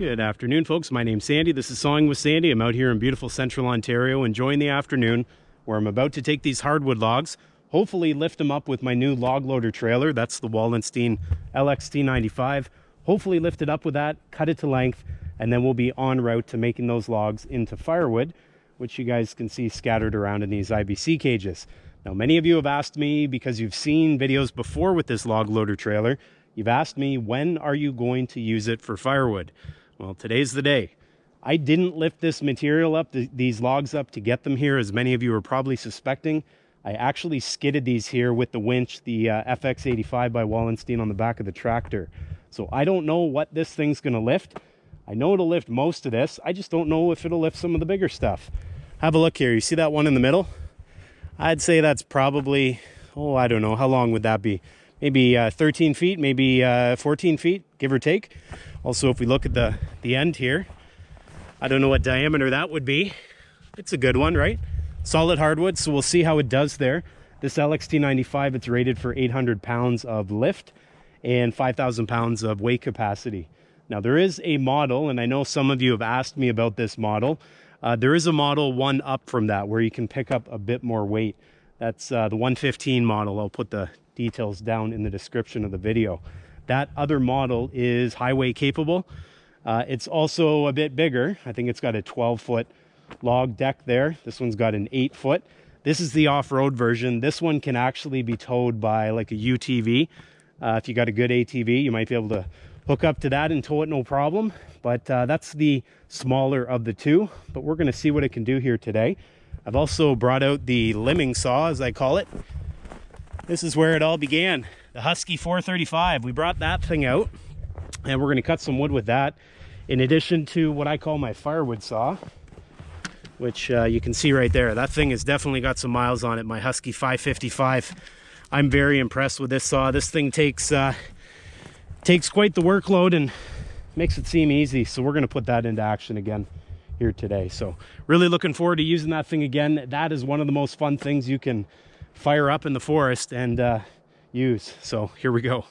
Good afternoon, folks. My name's Sandy. This is Sawing with Sandy. I'm out here in beautiful central Ontario enjoying the afternoon where I'm about to take these hardwood logs, hopefully lift them up with my new log loader trailer. That's the Wallenstein LXT95. Hopefully lift it up with that, cut it to length, and then we'll be en route to making those logs into firewood, which you guys can see scattered around in these IBC cages. Now, many of you have asked me because you've seen videos before with this log loader trailer, you've asked me, when are you going to use it for firewood? Well, today's the day. I didn't lift this material up, these logs up to get them here, as many of you are probably suspecting. I actually skidded these here with the winch, the uh, FX85 by Wallenstein on the back of the tractor. So I don't know what this thing's gonna lift. I know it'll lift most of this. I just don't know if it'll lift some of the bigger stuff. Have a look here. You see that one in the middle? I'd say that's probably, oh, I don't know. How long would that be? Maybe uh, 13 feet, maybe uh, 14 feet, give or take. Also, if we look at the, the end here, I don't know what diameter that would be. It's a good one, right? Solid hardwood, so we'll see how it does there. This LXT95, it's rated for 800 pounds of lift and 5,000 pounds of weight capacity. Now, there is a model, and I know some of you have asked me about this model. Uh, there is a model one up from that where you can pick up a bit more weight. That's uh, the 115 model. I'll put the details down in the description of the video. That other model is highway capable. Uh, it's also a bit bigger. I think it's got a 12 foot log deck there. This one's got an eight foot. This is the off-road version. This one can actually be towed by like a UTV. Uh, if you got a good ATV, you might be able to hook up to that and tow it no problem. But uh, that's the smaller of the two. But we're gonna see what it can do here today. I've also brought out the limbing saw, as I call it. This is where it all began. The Husky 435. We brought that thing out and we're gonna cut some wood with that. In addition to what I call my firewood saw, which uh, you can see right there. That thing has definitely got some miles on it, my Husky 555. I'm very impressed with this saw. This thing takes uh, takes quite the workload and makes it seem easy. So we're gonna put that into action again here today. So really looking forward to using that thing again. That is one of the most fun things you can fire up in the forest and uh, use. So here we go.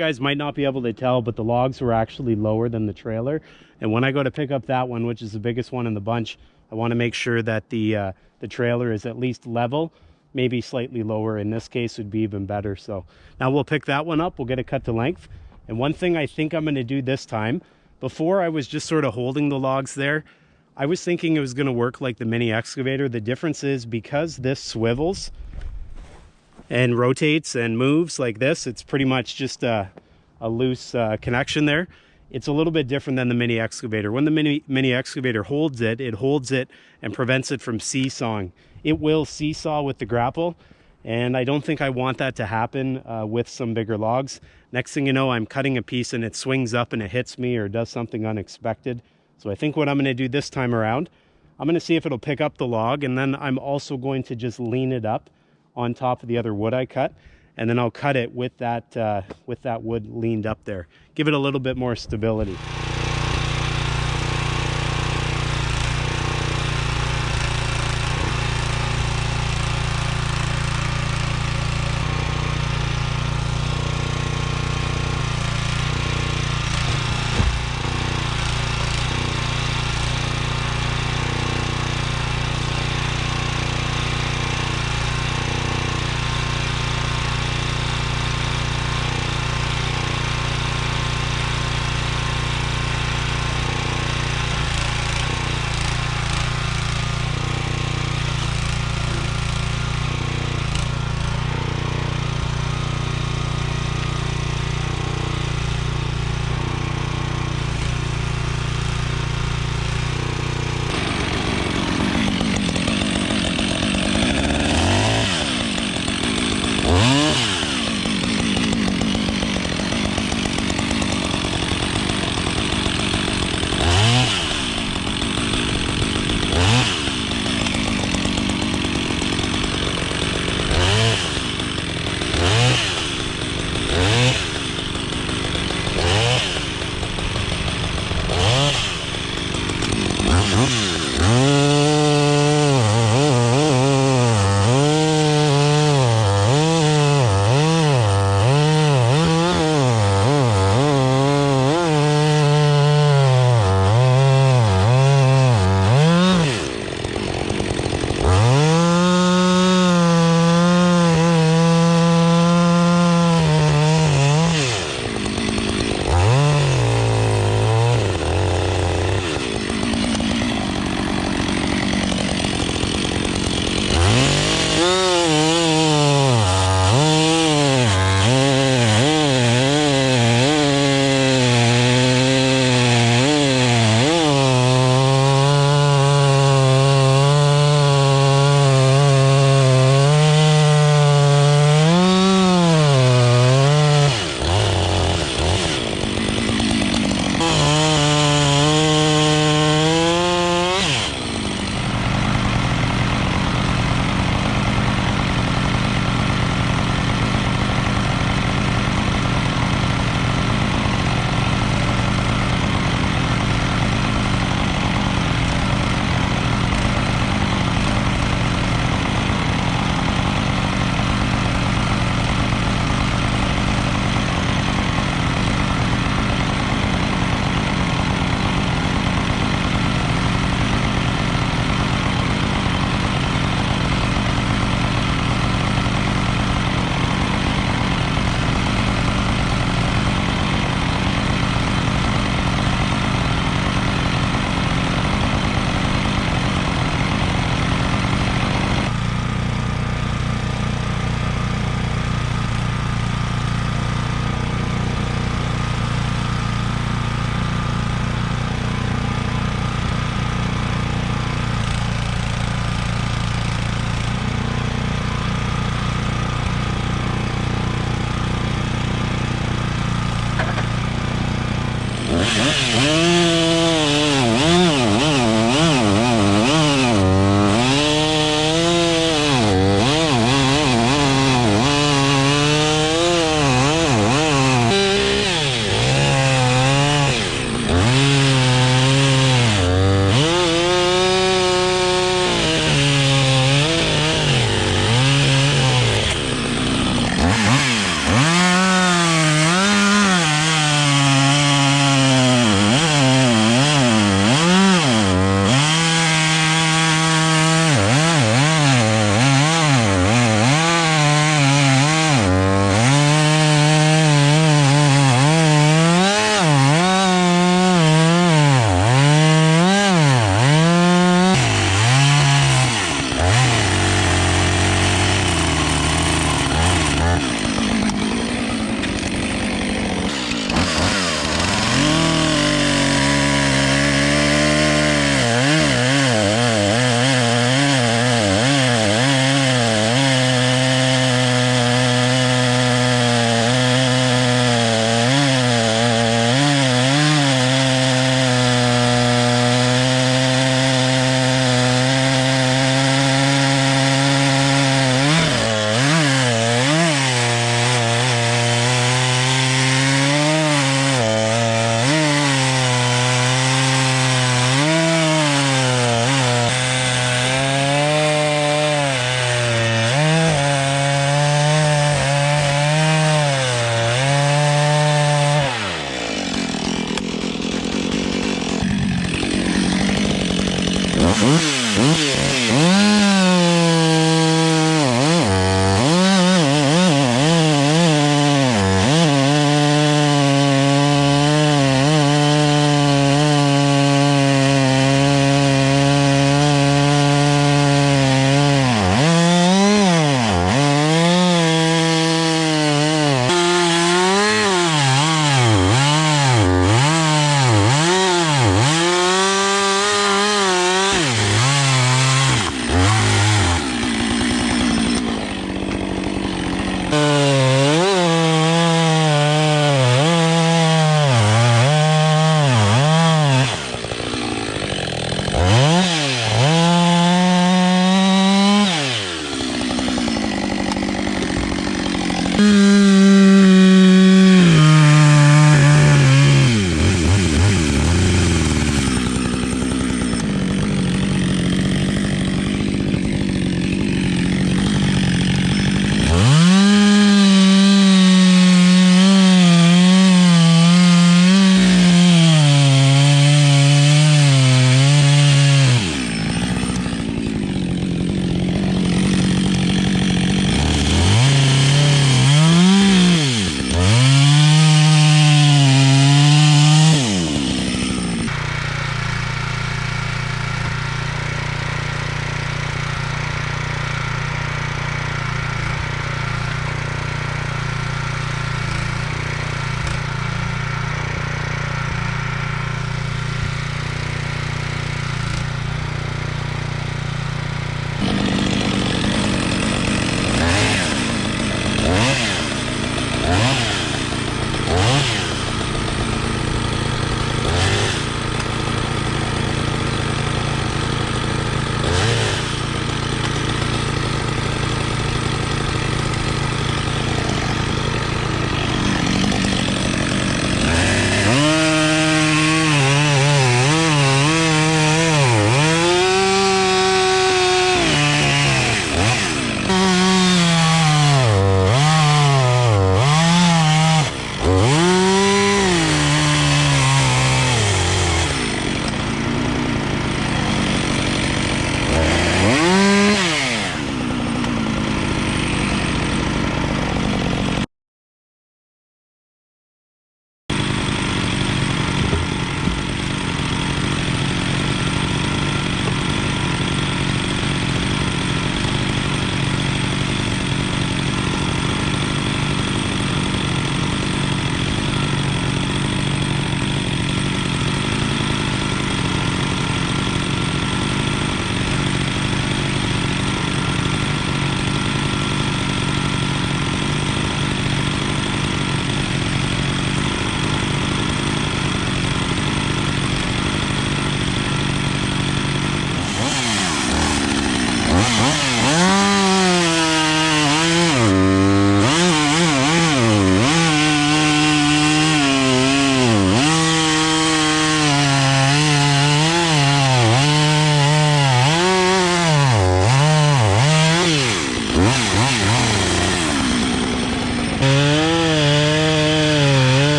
Guys might not be able to tell, but the logs were actually lower than the trailer. And when I go to pick up that one, which is the biggest one in the bunch, I want to make sure that the uh, the trailer is at least level, maybe slightly lower. In this case, would be even better. So now we'll pick that one up. We'll get it cut to length. And one thing I think I'm going to do this time, before I was just sort of holding the logs there, I was thinking it was going to work like the mini excavator. The difference is because this swivels, and rotates and moves like this, it's pretty much just a, a loose uh, connection there. It's a little bit different than the mini excavator. When the mini, mini excavator holds it, it holds it and prevents it from seesawing. It will seesaw with the grapple, and I don't think I want that to happen uh, with some bigger logs. Next thing you know, I'm cutting a piece and it swings up and it hits me or does something unexpected. So I think what I'm gonna do this time around, I'm gonna see if it'll pick up the log and then I'm also going to just lean it up on top of the other wood I cut and then I'll cut it with that uh, with that wood leaned up there. Give it a little bit more stability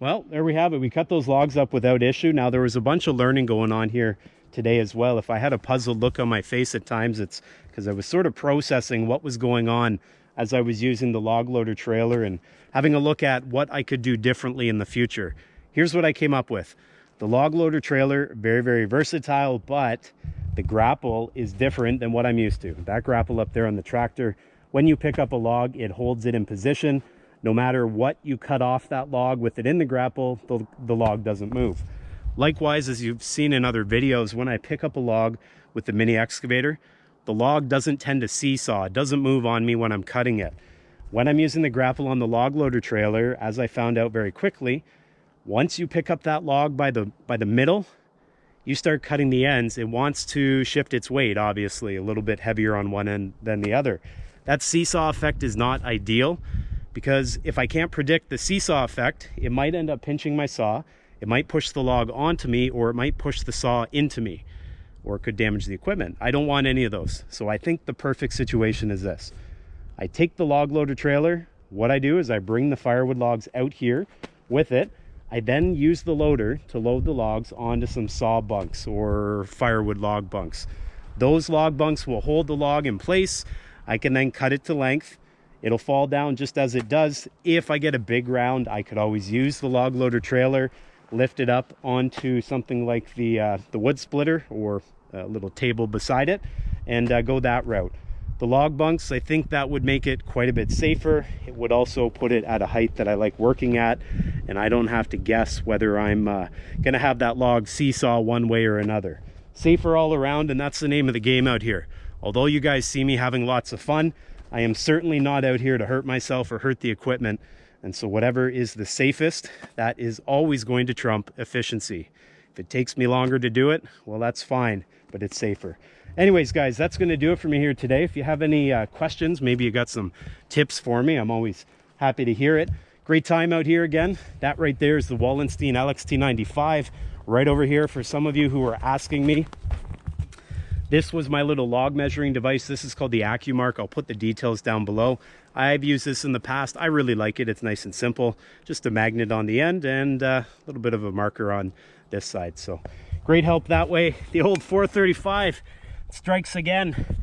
well, there we have it. We cut those logs up without issue. Now, there was a bunch of learning going on here today as well. If I had a puzzled look on my face at times, it's because I was sort of processing what was going on as I was using the log loader trailer and having a look at what I could do differently in the future. Here's what I came up with. The log loader trailer, very, very versatile, but the grapple is different than what I'm used to. That grapple up there on the tractor, when you pick up a log, it holds it in position. No matter what you cut off that log with it in the grapple, the, the log doesn't move. Likewise, as you've seen in other videos, when I pick up a log with the mini excavator, the log doesn't tend to seesaw. It doesn't move on me when I'm cutting it. When I'm using the grapple on the log loader trailer, as I found out very quickly, once you pick up that log by the, by the middle, you start cutting the ends. It wants to shift its weight, obviously, a little bit heavier on one end than the other. That seesaw effect is not ideal because if I can't predict the seesaw effect, it might end up pinching my saw it might push the log onto me or it might push the saw into me or it could damage the equipment. I don't want any of those. So I think the perfect situation is this. I take the log loader trailer. What I do is I bring the firewood logs out here with it. I then use the loader to load the logs onto some saw bunks or firewood log bunks. Those log bunks will hold the log in place. I can then cut it to length. It'll fall down just as it does. If I get a big round, I could always use the log loader trailer lift it up onto something like the, uh, the wood splitter or a little table beside it and uh, go that route. The log bunks, I think that would make it quite a bit safer. It would also put it at a height that I like working at and I don't have to guess whether I'm uh, gonna have that log seesaw one way or another. Safer all around and that's the name of the game out here. Although you guys see me having lots of fun, I am certainly not out here to hurt myself or hurt the equipment. And so whatever is the safest, that is always going to trump efficiency. If it takes me longer to do it, well, that's fine, but it's safer. Anyways, guys, that's going to do it for me here today. If you have any uh, questions, maybe you got some tips for me, I'm always happy to hear it. Great time out here again. That right there is the Wallenstein LXT95 right over here for some of you who are asking me this was my little log measuring device. This is called the AccuMark. I'll put the details down below. I've used this in the past. I really like it. It's nice and simple. Just a magnet on the end and uh, a little bit of a marker on this side. So great help that way. The old 435 strikes again.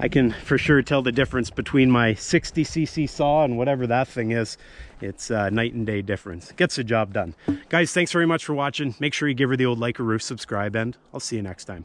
I can for sure tell the difference between my 60cc saw and whatever that thing is. It's a night and day difference. Gets the job done. Guys, thanks very much for watching. Make sure you give her the old like or roof subscribe and I'll see you next time.